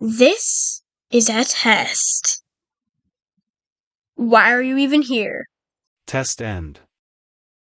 This is a test. Why are you even here? Test end.